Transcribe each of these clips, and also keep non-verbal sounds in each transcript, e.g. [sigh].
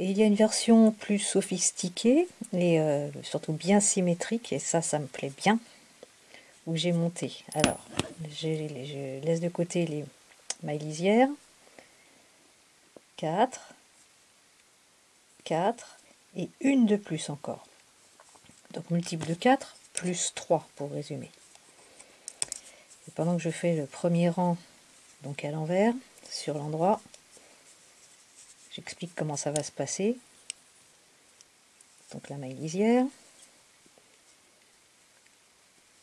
Et il y a une version plus sophistiquée et euh, surtout bien symétrique, et ça, ça me plaît bien, où j'ai monté. Alors, je laisse de côté les mailles lisières. 4, 4 et une de plus encore. Donc multiple de 4 plus 3 pour résumer. Et pendant que je fais le premier rang, donc à l'envers, sur l'endroit, j'explique comment ça va se passer. Donc la maille lisière.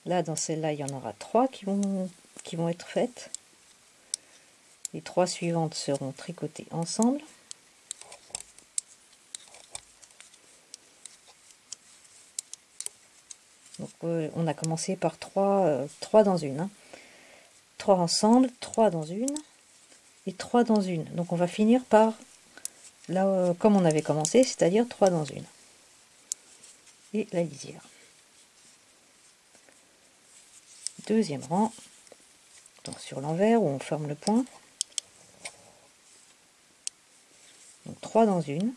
Là, dans celle-là, il y en aura trois qui vont, qui vont être faites. Les trois suivantes seront tricotées ensemble. Donc, euh, on a commencé par trois, euh, trois dans une. Hein. Trois ensemble, trois dans une et trois dans une. Donc on va finir par là euh, comme on avait commencé, c'est-à-dire trois dans une. Et la lisière. Deuxième rang, donc sur l'envers où on ferme le point. Donc 3 dans une.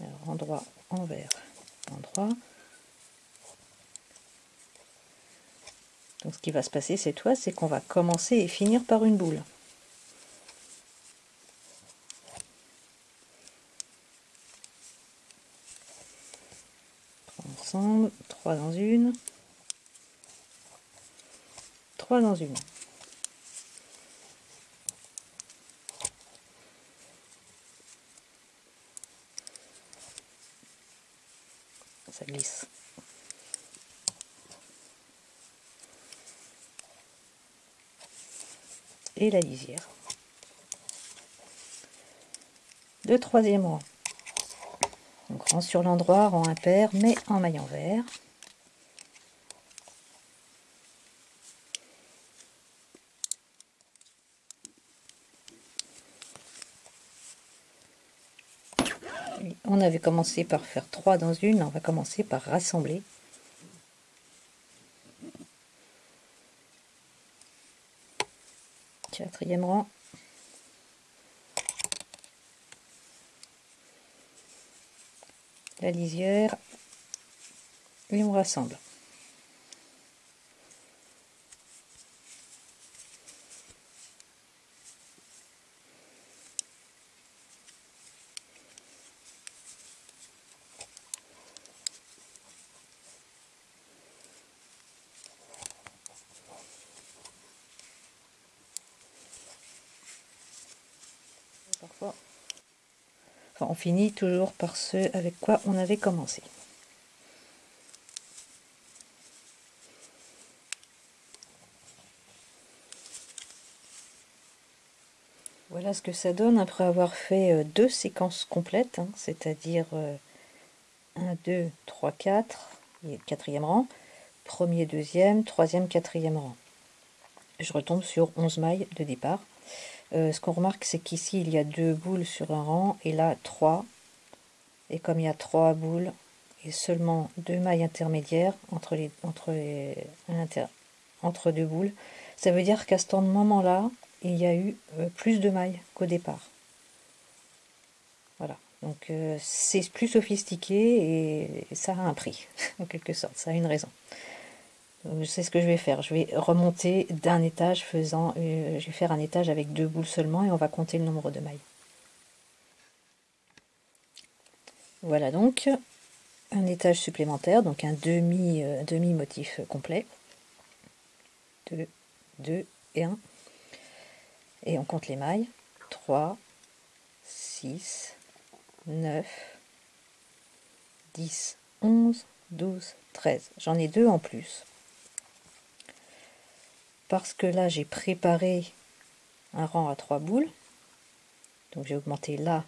Alors endroit, envers, endroit. Donc ce qui va se passer cette fois, c'est qu'on va commencer et finir par une boule. Ensemble, 3 dans une, 3 dans une. Ça glisse. Et la lisière. Le troisième rang. Donc rang sur l'endroit, rang impair, mais en maille envers. On avait commencé par faire 3 dans une, on va commencer par rassembler. Quatrième rang. La lisière. Et on rassemble. On finit toujours par ce avec quoi on avait commencé. Voilà ce que ça donne après avoir fait euh, deux séquences complètes, hein, c'est-à-dire 1, 2, 3, 4, quatrième rang, premier, deuxième, troisième, quatrième rang. Je retombe sur 11 mailles de départ. Euh, ce qu'on remarque, c'est qu'ici, il y a deux boules sur un rang, et là, trois. Et comme il y a trois boules, et seulement deux mailles intermédiaires entre, les, entre, entre deux boules, ça veut dire qu'à ce moment-là, il y a eu euh, plus de mailles qu'au départ. Voilà, donc euh, c'est plus sophistiqué et ça a un prix, [laughs] en quelque sorte, ça a une raison c'est ce que je vais faire. Je vais remonter d'un étage faisant, euh, je vais faire un étage avec deux boules seulement et on va compter le nombre de mailles. Voilà donc un étage supplémentaire, donc un demi, euh, demi motif complet. 2, 2 et 1. Et on compte les mailles. 3, 6, 9, 10, 11, 12, 13. J'en ai deux en plus parce que là j'ai préparé un rang à trois boules. Donc j'ai augmenté là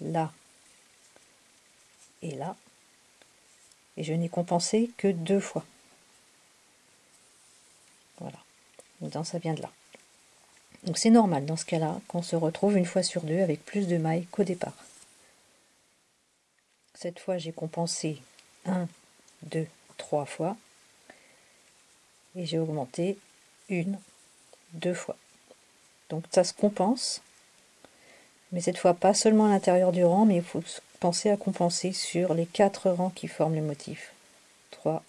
là et là. Et je n'ai compensé que deux fois. Voilà. Donc ça vient de là. Donc c'est normal dans ce cas là qu'on se retrouve une fois sur deux avec plus de mailles qu'au départ. Cette fois j'ai compensé 1 2 3 fois et j'ai augmenté une, deux fois. Donc ça se compense, mais cette fois pas seulement à l'intérieur du rang, mais il faut penser à compenser sur les quatre rangs qui forment le motif. 3,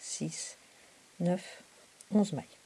6, 9, 11 mailles.